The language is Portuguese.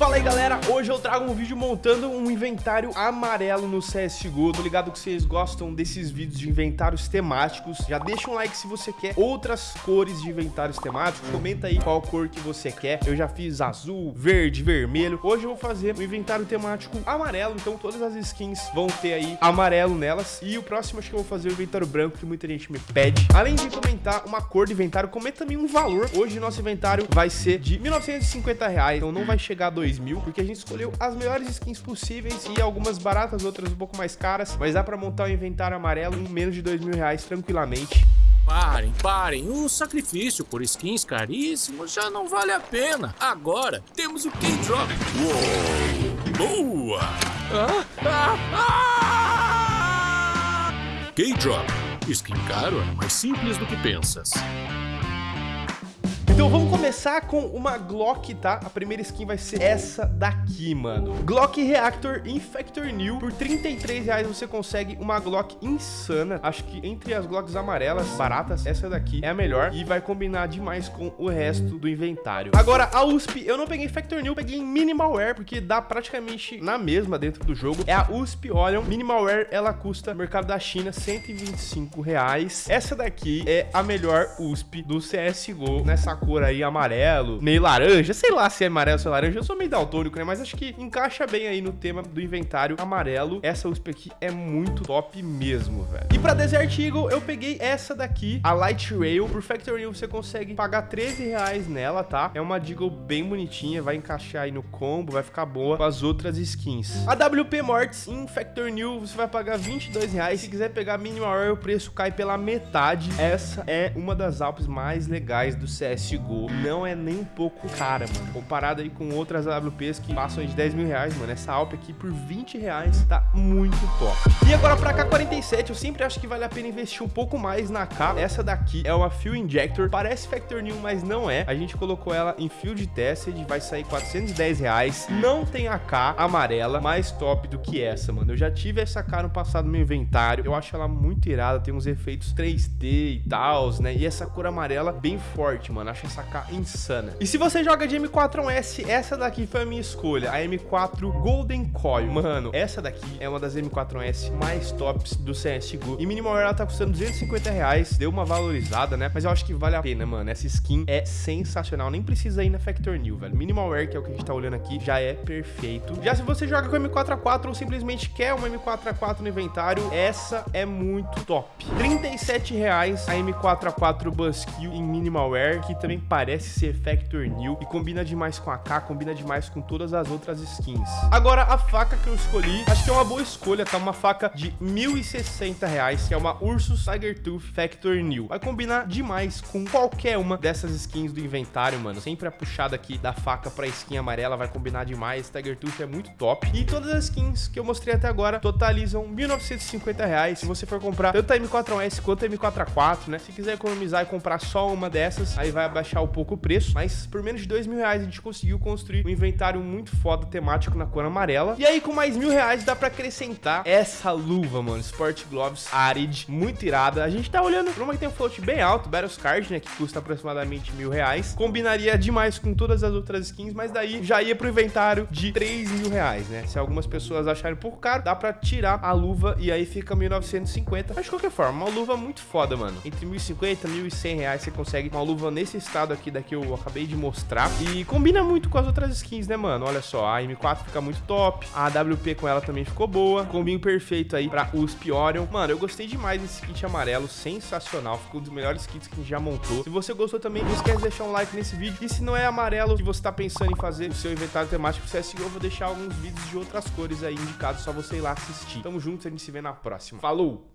Fala aí galera, hoje eu trago um vídeo montando um inventário amarelo no CSGO Tô ligado que vocês gostam desses vídeos de inventários temáticos. Já deixa um like se você quer outras cores de inventários temáticos. Comenta aí qual cor que você quer. Eu já fiz azul, verde, vermelho. Hoje eu vou fazer um inventário temático amarelo. Então todas as skins vão ter aí amarelo nelas. E o próximo acho que eu vou fazer o inventário branco Que muita gente me pede. Além de comentar uma cor de inventário, comenta também um valor. Hoje nosso inventário vai ser de 1950 reais. Então não vai chegar a 2 mil, porque a gente escolheu as melhores skins possíveis e algumas baratas, outras um pouco mais caras, mas dá pra montar um inventário amarelo em menos de dois mil reais tranquilamente. Parem, parem, o sacrifício por skins caríssimos já não vale a pena. Agora temos o K-Drop. Boa! Ah, ah, ah! K-Drop. Skin caro é mais simples do que pensas. Então vamos começar com uma Glock, tá? A primeira skin vai ser essa daqui, mano. Glock Reactor Infector New. Por 33 reais você consegue uma Glock insana. Acho que entre as Glocks amarelas, baratas, essa daqui é a melhor. E vai combinar demais com o resto do inventário. Agora, a USP, eu não peguei Infector New, peguei Minimalware, porque dá praticamente na mesma dentro do jogo. É a USP, olham. Minimalware, ela custa, no mercado da China, 125 reais. Essa daqui é a melhor USP do CSGO nessa aí amarelo, meio laranja, sei lá se é amarelo ou é laranja, eu sou meio daltônico, né? Mas acho que encaixa bem aí no tema do inventário amarelo. Essa USP aqui é muito top mesmo, velho. E pra Desert Eagle, eu peguei essa daqui, a Light Rail. Por Factory New, você consegue pagar 13 reais nela, tá? É uma Deagle bem bonitinha, vai encaixar aí no combo, vai ficar boa com as outras skins. A WP Mortis em Factory New, você vai pagar 22 reais. Se quiser pegar Minimal Rail, o preço cai pela metade. Essa é uma das Alpes mais legais do CSGO CSGO não é nem um pouco cara, mano. Comparado aí com outras AWPs que passam de 10 mil reais, mano. Essa Alp aqui por 20 reais tá muito top. E agora pra K47, eu sempre acho que vale a pena investir um pouco mais na K. Essa daqui é uma Fuel Injector. Parece Factor New, mas não é. A gente colocou ela em Field Tested, vai sair 410 reais. Não tem a K amarela mais top do que essa, mano. Eu já tive essa K no passado no meu inventário. Eu acho ela muito irada, tem uns efeitos 3D e tal, né? E essa cor amarela bem forte, mano. Acho K insana. E se você joga de M4A1S, essa daqui foi a minha escolha, a M4 Golden Coil. Mano, essa daqui é uma das M4A1S mais tops do CSGO. E minimal ela tá custando 250 reais, deu uma valorizada, né? Mas eu acho que vale a pena, mano. Essa skin é sensacional, nem precisa ir na Factor New, velho. Minimal Wear, que é o que a gente tá olhando aqui, já é perfeito. Já se você joga com M4A4 ou simplesmente quer uma M4A4 no inventário, essa é muito top. 37 reais a M4A4 Buskill em Minimal Wear, que também parece ser Factor New e combina demais com a K, combina demais com todas as outras skins. Agora, a faca que eu escolhi, acho que é uma boa escolha, tá? Uma faca de 1.060 reais, que é uma Ursus Tiger Tooth Factor New. Vai combinar demais com qualquer uma dessas skins do inventário, mano. Sempre a puxada aqui da faca pra skin amarela vai combinar demais. Tiger Tooth é muito top. E todas as skins que eu mostrei até agora totalizam 1.950 reais. Se você for comprar tanto a M4S quanto a M4A4, né? Se quiser economizar e comprar só uma dessas, aí vai abaixar um pouco o preço, mas por menos de dois mil reais a gente conseguiu construir um inventário muito foda temático na cor amarela. E aí com mais mil reais dá pra acrescentar essa luva, mano, Sport Gloves Arid, muito irada. A gente tá olhando pra uma que tem um float bem alto, Battle Card, né, que custa aproximadamente mil reais. Combinaria demais com todas as outras skins, mas daí já ia pro inventário de três mil reais, né? Se algumas pessoas acharem pouco caro, dá pra tirar a luva e aí fica 1950. Mas de qualquer forma, uma luva muito foda, mano. Entre 1.050 e 1.100 reais você consegue uma luva nesse estado aqui da que eu acabei de mostrar. E combina muito com as outras skins, né, mano? Olha só, a M4 fica muito top. A AWP com ela também ficou boa. Combinho perfeito aí pra USP Orion. Mano, eu gostei demais desse kit amarelo. Sensacional. Ficou um dos melhores kits que a gente já montou. Se você gostou também, não esquece de deixar um like nesse vídeo. E se não é amarelo que você tá pensando em fazer o seu inventário temático CSGO, eu vou deixar alguns vídeos de outras cores aí indicados. Só você ir lá assistir. Tamo junto, a gente se vê na próxima. Falou!